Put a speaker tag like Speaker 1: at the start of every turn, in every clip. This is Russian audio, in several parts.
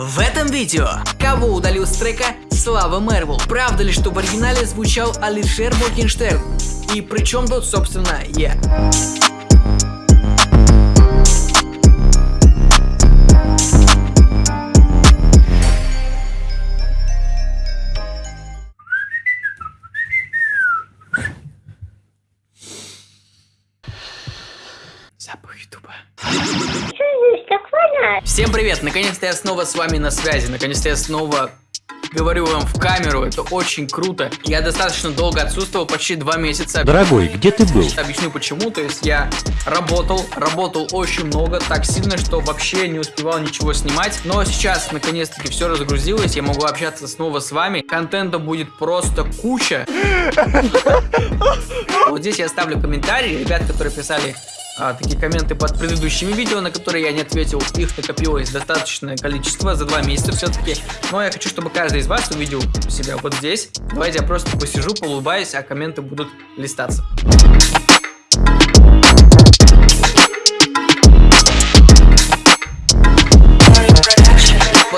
Speaker 1: В этом видео кого удалил с трека Слава Мервел? Правда ли, что в оригинале звучал Алишер Моргенштерн? И при чем тут, собственно, я? Привет! Наконец-то я снова с вами на связи. Наконец-то я снова говорю вам в камеру. Это очень круто. Я достаточно долго отсутствовал, почти два месяца.
Speaker 2: Дорогой, где ты был?
Speaker 1: Объясню почему. То есть я работал, работал очень много, так сильно, что вообще не успевал ничего снимать. Но сейчас, наконец-таки, все разгрузилось. Я могу общаться снова с вами. Контента будет просто куча. Вот здесь я оставлю комментарии. Ребят, которые писали а, такие комменты под предыдущими видео, на которые я не ответил. Их накопилось достаточное количество за два месяца все-таки. Но я хочу, чтобы каждый из вас увидел себя вот здесь. Давайте я просто посижу, улыбаюсь, а комменты будут листаться.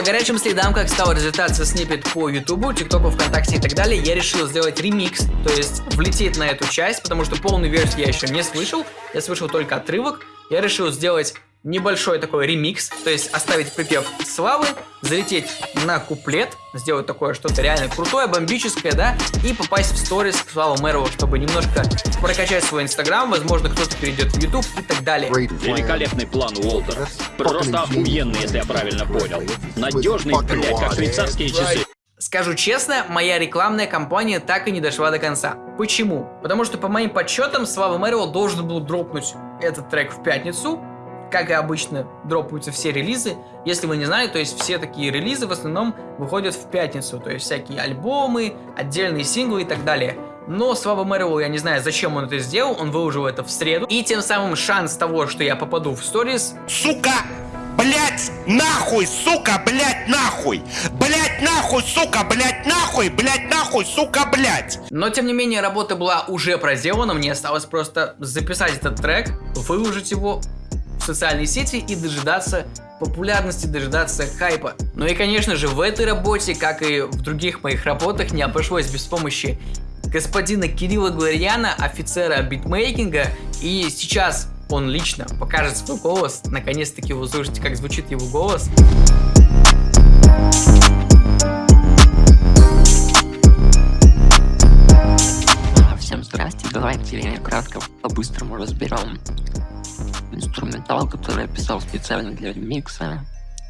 Speaker 1: По горячим следам, как стал разлетаться снипет по ютубу, тиктоку, вконтакте и так далее, я решил сделать ремикс, то есть влететь на эту часть, потому что полную версию я еще не слышал, я слышал только отрывок. Я решил сделать небольшой такой ремикс, то есть оставить припев славы, залететь на куплет, сделать такое что-то реально крутое, бомбическое, да, и попасть в сторис к Славу Мэрову, чтобы немножко прокачать свой инстаграм, возможно, кто-то перейдет в YouTube и так далее.
Speaker 3: Великолепный план, Уолтер. Просто охуенный, если я правильно понял. Надежный, блядь, как швейцарские часы.
Speaker 1: Скажу честно, моя рекламная кампания так и не дошла до конца. Почему? Потому что по моим подсчетам Слава Мэрил должен был дропнуть этот трек в пятницу, как и обычно, дропаются все релизы. Если вы не знали, то есть все такие релизы в основном выходят в пятницу. То есть всякие альбомы, отдельные синглы и так далее. Но Слава Мэрилу, я не знаю, зачем он это сделал, он выложил это в среду. И тем самым шанс того, что я попаду в сторис...
Speaker 4: Сука! Блять, нахуй, сука, блять, нахуй! Блять, нахуй, сука, блять, нахуй, блять, нахуй, сука, блять!
Speaker 1: Но тем не менее, работа была уже проделана, мне осталось просто записать этот трек, выложить его в социальные сети и дожидаться популярности, дожидаться хайпа. Ну и конечно же в этой работе, как и в других моих работах, не обошлось без помощи господина Кирилла Гларьяна, офицера битмейкинга. И сейчас он лично покажет свой голос. Наконец-таки вы услышите, как звучит его голос.
Speaker 5: Всем здрасте, давайте кратко по-быстрому разберем инструментал, который я писал специально для ремикса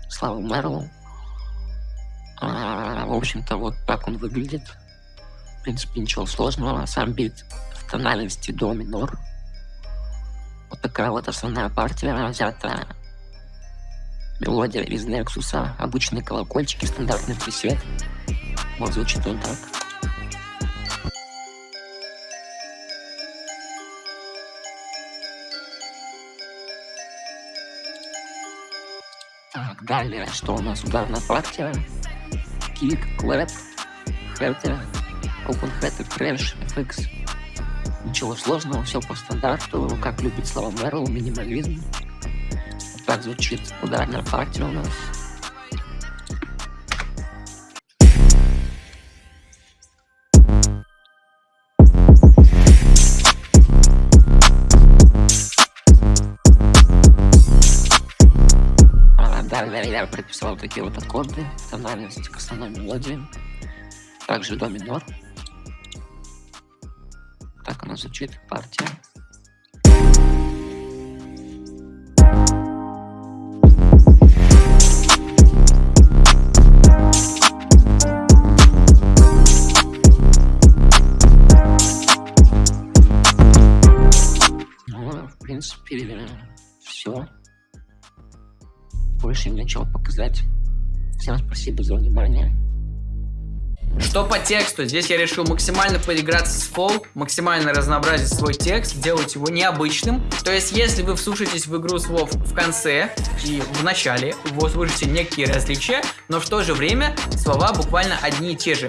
Speaker 5: Слава Мерлу. А, в общем-то, вот так он выглядит. В принципе, ничего сложного. Сам бит в тональности до минор. Вот такая вот основная партия взята. Мелодия из Nexus, обычные колокольчики, стандартный пресет. Вот звучит он так. Далее, что у нас? Ударная партия. Kick, clap, hat и, open hat и crash, FX. Ничего сложного, все по стандарту, как любит Слава Мэрлоу, минимализм. Так звучит ударная партия у нас. Я прописал такие вот аккорды, тональность к основной мелодии. Также до минор. Так она звучит, партия. Показать. Всем спасибо за внимание.
Speaker 1: Что по тексту? Здесь я решил максимально поиграться с фол, максимально разнообразить свой текст, сделать его необычным. То есть, если вы вслушаетесь в игру слов в конце и в начале, вы услышите некие различия, но в то же время слова буквально одни и те же.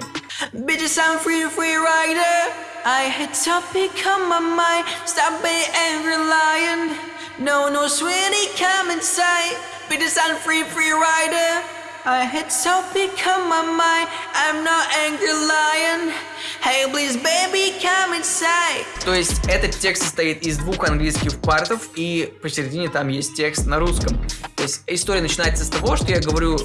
Speaker 1: Bitches, I'm free, free rider. I had to become my mind. Stop being every lion. No, no, sweetie, come inside. Bitches, I'm free, free rider. I had so become my mind. I'm not angry lion. Hey, please, baby, come inside. То есть этот текст состоит из двух английских партов, и посередине там есть текст на русском. То есть история начинается с того, что я говорю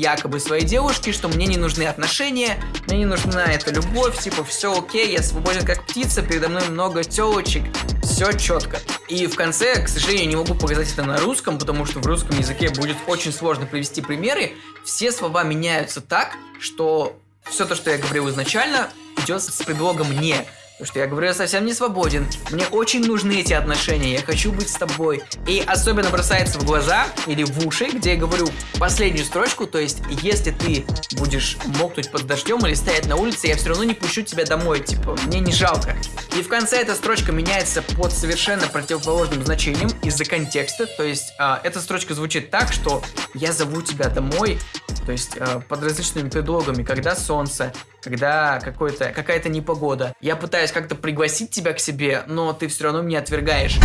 Speaker 1: якобы своей девушке, что мне не нужны отношения, мне не нужна эта любовь, типа все окей, я свободен как птица, передо мной много телочек, все четко. И в конце, к сожалению, не могу показать это на русском, потому что в русском языке будет очень сложно привести примеры. Все слова меняются так, что все то, что я говорил изначально, идет с предлогом «не». Потому что я говорю, я совсем не свободен. Мне очень нужны эти отношения, я хочу быть с тобой. И особенно бросается в глаза или в уши, где я говорю последнюю строчку, то есть, если ты будешь мокнуть под дождем или стоять на улице, я все равно не пущу тебя домой, типа, мне не жалко. И в конце эта строчка меняется под совершенно противоположным значением из-за контекста, то есть, э, эта строчка звучит так, что я зову тебя домой, то есть э, под различными предлогами, когда солнце, когда какая-то непогода. Я пытаюсь как-то пригласить тебя к себе, но ты все равно меня отвергаешь.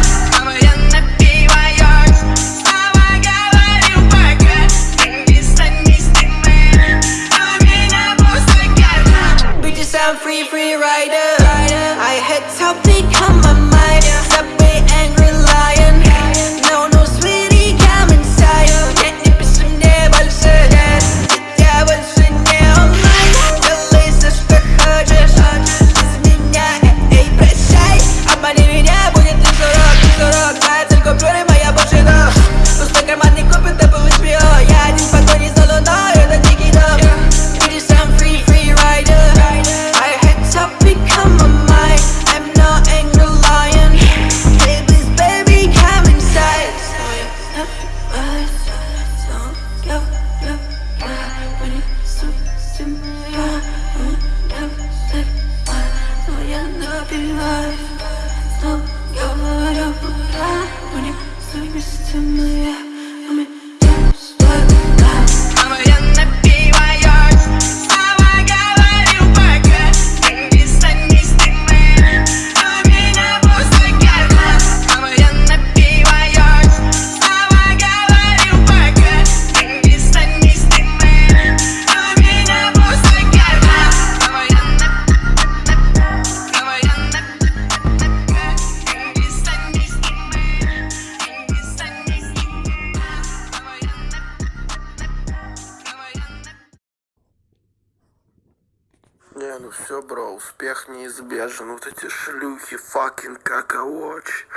Speaker 2: Ну все, бро, успех неизбежен. Вот эти шлюхи, fucking какаоч,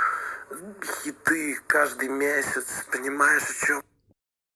Speaker 2: хиты каждый месяц. Понимаешь, о чем